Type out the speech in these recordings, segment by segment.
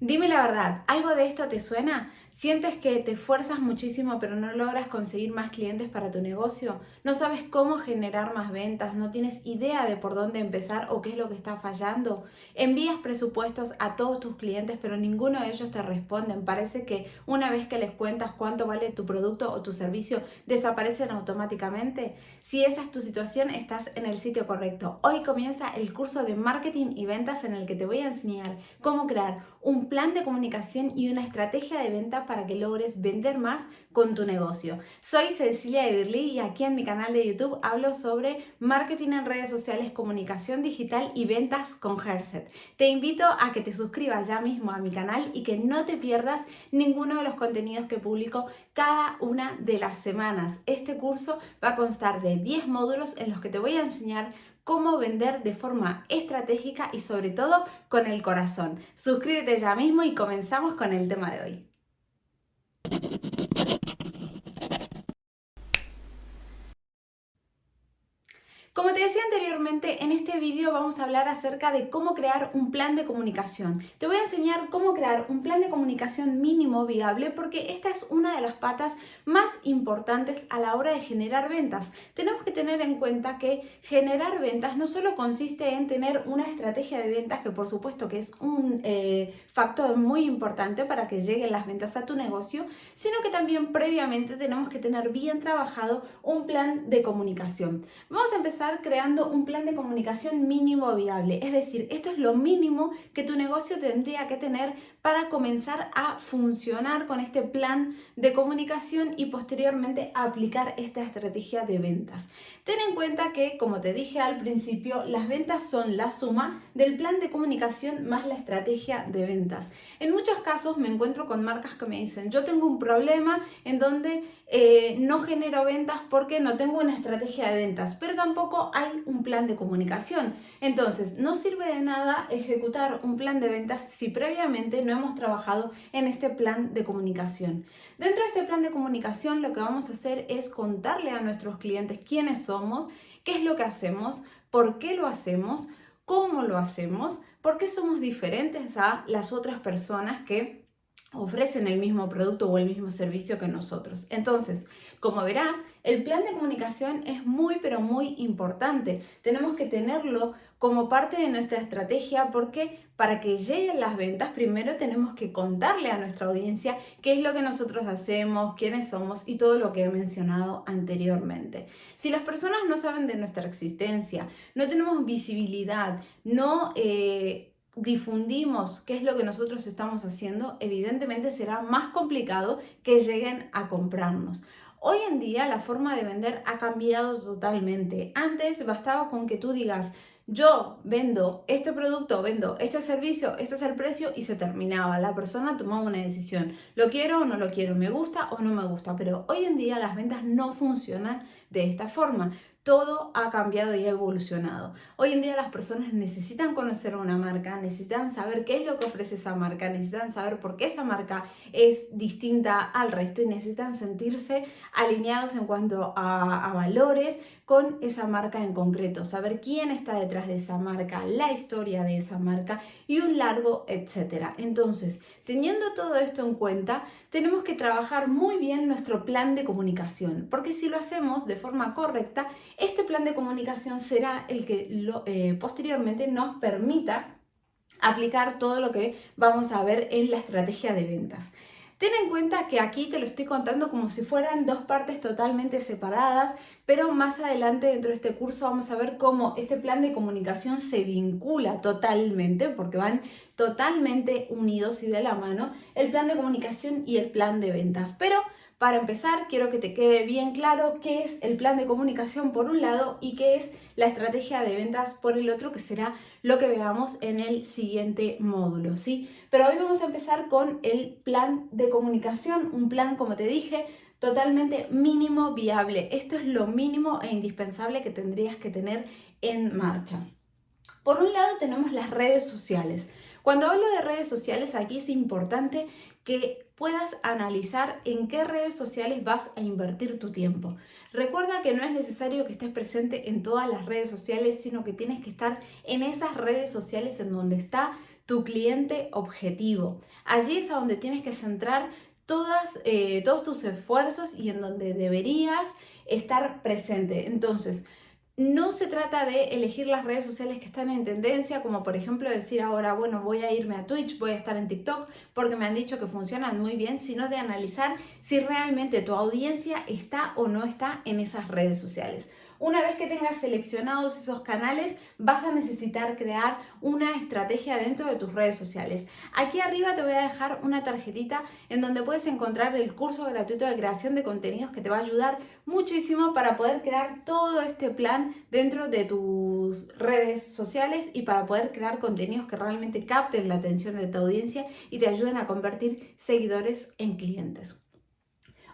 Dime la verdad, ¿algo de esto te suena? ¿Sientes que te esfuerzas muchísimo pero no logras conseguir más clientes para tu negocio? ¿No sabes cómo generar más ventas? ¿No tienes idea de por dónde empezar o qué es lo que está fallando? Envías presupuestos a todos tus clientes pero ninguno de ellos te responden. Parece que una vez que les cuentas cuánto vale tu producto o tu servicio, desaparecen automáticamente. Si esa es tu situación, estás en el sitio correcto. Hoy comienza el curso de marketing y ventas en el que te voy a enseñar cómo crear un plan de comunicación y una estrategia de venta para que logres vender más con tu negocio. Soy Cecilia de y aquí en mi canal de YouTube hablo sobre marketing en redes sociales, comunicación digital y ventas con Herset. Te invito a que te suscribas ya mismo a mi canal y que no te pierdas ninguno de los contenidos que publico cada una de las semanas. Este curso va a constar de 10 módulos en los que te voy a enseñar cómo vender de forma estratégica y sobre todo con el corazón. Suscríbete ya mismo y comenzamos con el tema de hoy. Thank you. Como te decía anteriormente, en este vídeo vamos a hablar acerca de cómo crear un plan de comunicación. Te voy a enseñar cómo crear un plan de comunicación mínimo viable porque esta es una de las patas más importantes a la hora de generar ventas. Tenemos que tener en cuenta que generar ventas no solo consiste en tener una estrategia de ventas, que por supuesto que es un eh, factor muy importante para que lleguen las ventas a tu negocio, sino que también previamente tenemos que tener bien trabajado un plan de comunicación. Vamos a empezar creando un plan de comunicación mínimo viable. Es decir, esto es lo mínimo que tu negocio tendría que tener para comenzar a funcionar con este plan de comunicación y posteriormente aplicar esta estrategia de ventas. Ten en cuenta que, como te dije al principio, las ventas son la suma del plan de comunicación más la estrategia de ventas. En muchos casos me encuentro con marcas que me dicen, yo tengo un problema en donde eh, no genero ventas porque no tengo una estrategia de ventas, pero tampoco hay un plan de comunicación. Entonces, no sirve de nada ejecutar un plan de ventas si previamente no hemos trabajado en este plan de comunicación. Dentro de este plan de comunicación lo que vamos a hacer es contarle a nuestros clientes quiénes somos, qué es lo que hacemos, por qué lo hacemos, cómo lo hacemos, por qué somos diferentes a las otras personas que ofrecen el mismo producto o el mismo servicio que nosotros. Entonces, como verás, el plan de comunicación es muy pero muy importante. Tenemos que tenerlo como parte de nuestra estrategia porque para que lleguen las ventas primero tenemos que contarle a nuestra audiencia qué es lo que nosotros hacemos, quiénes somos y todo lo que he mencionado anteriormente. Si las personas no saben de nuestra existencia, no tenemos visibilidad, no... Eh, difundimos qué es lo que nosotros estamos haciendo, evidentemente será más complicado que lleguen a comprarnos. Hoy en día la forma de vender ha cambiado totalmente. Antes bastaba con que tú digas, yo vendo este producto, vendo este servicio, este es el precio y se terminaba. La persona tomaba una decisión. Lo quiero o no lo quiero, me gusta o no me gusta. Pero hoy en día las ventas no funcionan de esta forma todo ha cambiado y ha evolucionado. Hoy en día las personas necesitan conocer una marca, necesitan saber qué es lo que ofrece esa marca, necesitan saber por qué esa marca es distinta al resto y necesitan sentirse alineados en cuanto a, a valores con esa marca en concreto, saber quién está detrás de esa marca, la historia de esa marca y un largo etcétera. Entonces, teniendo todo esto en cuenta, tenemos que trabajar muy bien nuestro plan de comunicación, porque si lo hacemos de forma correcta, este plan de comunicación será el que eh, posteriormente nos permita aplicar todo lo que vamos a ver en la estrategia de ventas. Ten en cuenta que aquí te lo estoy contando como si fueran dos partes totalmente separadas, pero más adelante dentro de este curso vamos a ver cómo este plan de comunicación se vincula totalmente, porque van totalmente unidos y de la mano, el plan de comunicación y el plan de ventas. Pero para empezar, quiero que te quede bien claro qué es el plan de comunicación por un lado y qué es la estrategia de ventas por el otro, que será lo que veamos en el siguiente módulo, ¿sí? Pero hoy vamos a empezar con el plan de comunicación, un plan, como te dije, totalmente mínimo viable. Esto es lo mínimo e indispensable que tendrías que tener en marcha. Por un lado tenemos las redes sociales. Cuando hablo de redes sociales, aquí es importante que puedas analizar en qué redes sociales vas a invertir tu tiempo. Recuerda que no es necesario que estés presente en todas las redes sociales, sino que tienes que estar en esas redes sociales en donde está tu cliente objetivo. Allí es a donde tienes que centrar todas, eh, todos tus esfuerzos y en donde deberías estar presente. Entonces, no se trata de elegir las redes sociales que están en tendencia, como por ejemplo decir ahora, bueno, voy a irme a Twitch, voy a estar en TikTok, porque me han dicho que funcionan muy bien, sino de analizar si realmente tu audiencia está o no está en esas redes sociales. Una vez que tengas seleccionados esos canales, vas a necesitar crear una estrategia dentro de tus redes sociales. Aquí arriba te voy a dejar una tarjetita en donde puedes encontrar el curso gratuito de creación de contenidos que te va a ayudar muchísimo para poder crear todo este plan dentro de tus redes sociales y para poder crear contenidos que realmente capten la atención de tu audiencia y te ayuden a convertir seguidores en clientes.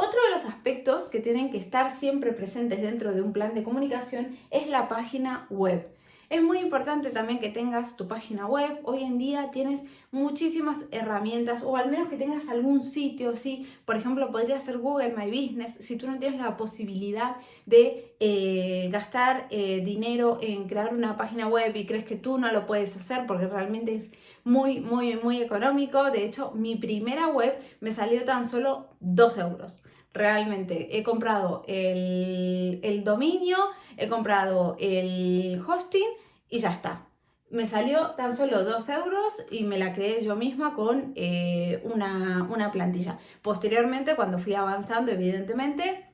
Otro de los aspectos que tienen que estar siempre presentes dentro de un plan de comunicación es la página web. Es muy importante también que tengas tu página web. Hoy en día tienes muchísimas herramientas o al menos que tengas algún sitio, ¿sí? Por ejemplo, podría ser Google My Business. Si tú no tienes la posibilidad de eh, gastar eh, dinero en crear una página web y crees que tú no lo puedes hacer porque realmente es muy, muy, muy económico. De hecho, mi primera web me salió tan solo 2 euros realmente he comprado el, dominio, he comprado el hosting y ya está. Me salió tan solo 2 euros y me la creé yo misma con eh, una, una plantilla. Posteriormente, cuando fui avanzando, evidentemente,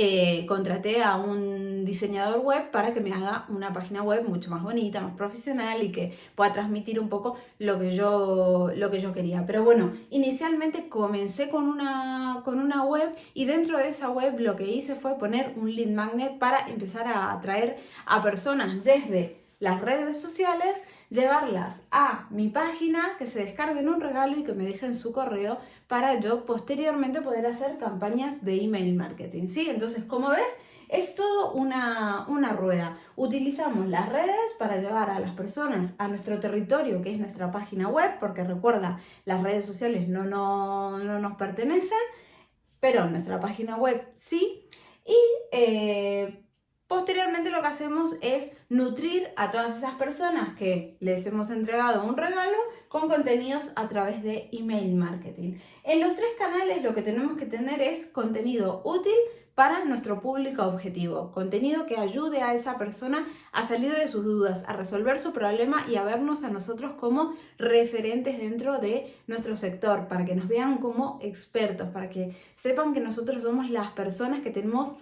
eh, contraté a un diseñador web para que me haga una página web mucho más bonita, más profesional y que pueda transmitir un poco lo que yo, lo que yo quería. Pero bueno, inicialmente comencé con una, con una web y dentro de esa web lo que hice fue poner un lead magnet para empezar a atraer a personas desde las redes sociales llevarlas a mi página, que se descarguen un regalo y que me dejen su correo para yo posteriormente poder hacer campañas de email marketing. ¿sí? Entonces, como ves, es todo una, una, rueda. Utilizamos las redes para llevar a las personas a nuestro territorio, que es nuestra página web, porque recuerda, las redes sociales no, no, no nos pertenecen, pero nuestra página web sí. Y eh, Posteriormente lo que hacemos es nutrir a todas esas personas que les hemos entregado un regalo con contenidos a través de email marketing. En los tres canales lo que tenemos que tener es contenido útil para nuestro público objetivo, contenido que ayude a esa persona a salir de sus dudas, a resolver su problema y a vernos a nosotros como referentes dentro de nuestro sector, para que nos vean como expertos, para que sepan que nosotros somos las personas que tenemos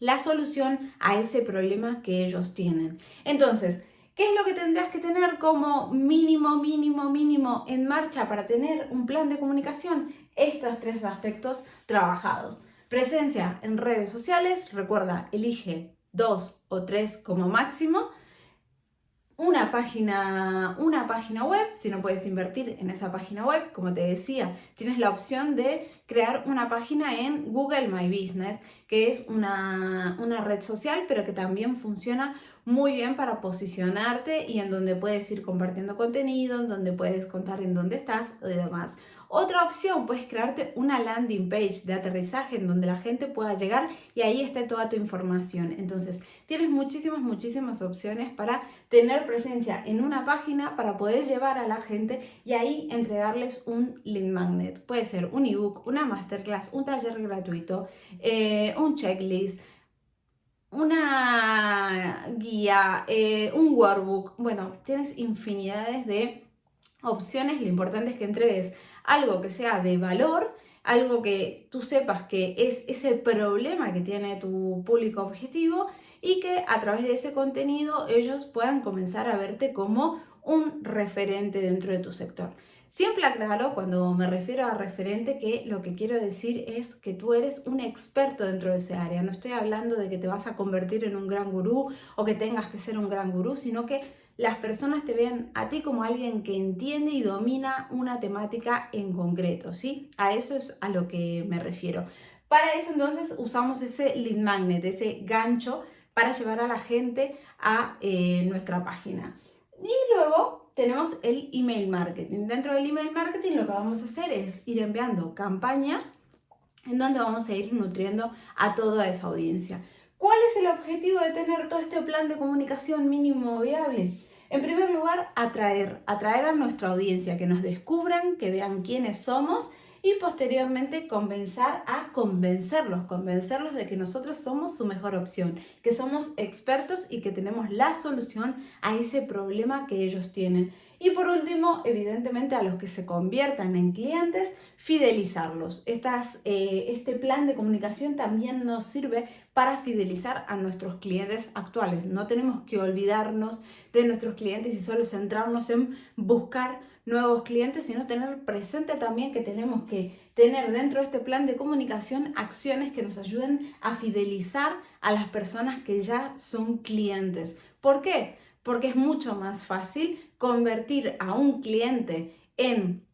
la solución a ese problema que ellos tienen. Entonces, ¿qué es lo que tendrás que tener como mínimo, mínimo, mínimo en marcha para tener un plan de comunicación? Estos tres aspectos trabajados. Presencia en redes sociales, recuerda, elige dos o tres como máximo una página, una página web, si no puedes invertir en esa página web, como te decía, tienes la opción de crear una página en Google My Business, que es una, una red social, pero que también funciona muy bien para posicionarte y en donde puedes ir compartiendo contenido, en donde puedes contar en dónde estás y demás. Otra opción, puedes crearte una landing page de aterrizaje en donde la gente pueda llegar y ahí esté toda tu información. Entonces, tienes muchísimas, muchísimas opciones para tener presencia en una página para poder llevar a la gente y ahí entregarles un link magnet. Puede ser un ebook, una masterclass, un taller gratuito, eh, un checklist, una guía, eh, un workbook. Bueno, tienes infinidades de opciones. Lo importante es que entregues algo que sea de valor, algo que tú sepas que es ese problema que tiene tu público objetivo y que a través de ese contenido ellos puedan comenzar a verte como un referente dentro de tu sector. Siempre aclaro cuando me refiero a referente que lo que quiero decir es que tú eres un experto dentro de ese área. No estoy hablando de que te vas a convertir en un gran gurú o que tengas que ser un gran gurú, sino que las personas te vean a ti como alguien que entiende y domina una temática en concreto, ¿sí? A eso es a lo que me refiero. Para eso entonces usamos ese lead magnet, ese gancho para llevar a la gente a eh, nuestra página. Y luego tenemos el email marketing. Dentro del email marketing lo que vamos a hacer es ir enviando campañas en donde vamos a ir nutriendo a toda esa audiencia. ¿Cuál es el objetivo de tener todo este plan de comunicación mínimo viable? En primer lugar, atraer, atraer a nuestra audiencia, que nos descubran, que vean quiénes somos y posteriormente comenzar a convencerlos, convencerlos de que nosotros somos su mejor opción, que somos expertos y que tenemos la solución a ese problema que ellos tienen. Y por último, evidentemente a los que se conviertan en clientes, fidelizarlos. Eh, este plan de comunicación también nos sirve para fidelizar a nuestros clientes actuales. No tenemos que olvidarnos de nuestros clientes y solo centrarnos en buscar nuevos clientes, sino tener presente también que tenemos que tener dentro de este plan de comunicación acciones que nos ayuden a fidelizar a las personas que ya son clientes. ¿Por qué? Porque es mucho más fácil convertir a un cliente en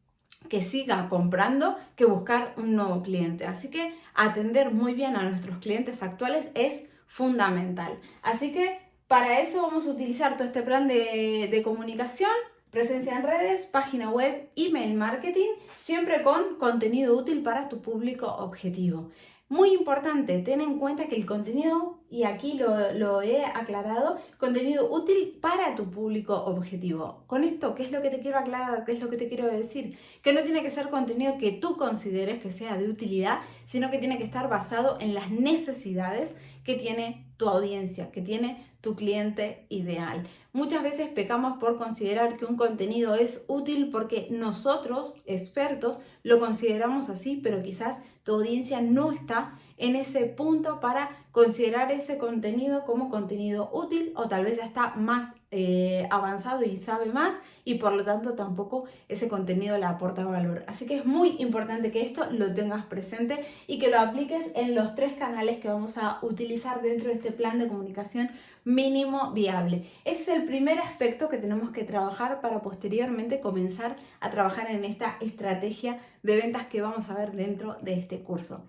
que siga comprando que buscar un nuevo cliente. Así que atender muy bien a nuestros clientes actuales es fundamental. Así que para eso vamos a utilizar todo este plan de, de comunicación Presencia en redes, página web, email marketing, siempre con contenido útil para tu público objetivo. Muy importante, ten en cuenta que el contenido, y aquí lo, he aclarado, contenido útil para tu público objetivo. Con esto, ¿qué es lo que te quiero aclarar? ¿Qué es lo que te quiero decir? Que no tiene que ser contenido que tú consideres que sea de utilidad, sino que tiene que estar basado en las necesidades que tiene tu audiencia, que tiene tu cliente ideal. Muchas veces pecamos por considerar que un contenido es útil porque nosotros, expertos, lo consideramos así, pero quizás tu audiencia no está en ese punto para considerar ese contenido como contenido útil o tal vez ya está más eh, avanzado y sabe más y por lo tanto tampoco ese contenido le aporta valor. Así que es muy importante que esto lo tengas presente y que lo apliques en los tres canales que vamos a utilizar dentro de este plan de comunicación mínimo viable. Ese es el primer aspecto que tenemos que trabajar para posteriormente comenzar a trabajar en esta estrategia de ventas que vamos a ver dentro de este curso.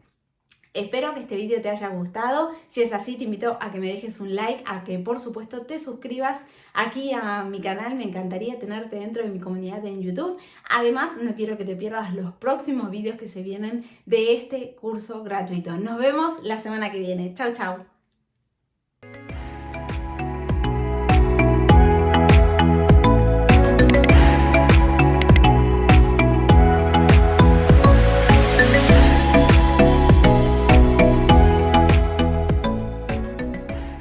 Espero que este vídeo te haya gustado. Si es así, te invito a que me dejes un like, a que por supuesto te suscribas aquí a mi canal. Me encantaría tenerte dentro de mi comunidad en YouTube. Además, no quiero que te pierdas los próximos vídeos que se vienen de este curso gratuito. Nos vemos la semana que viene. Chao, chao.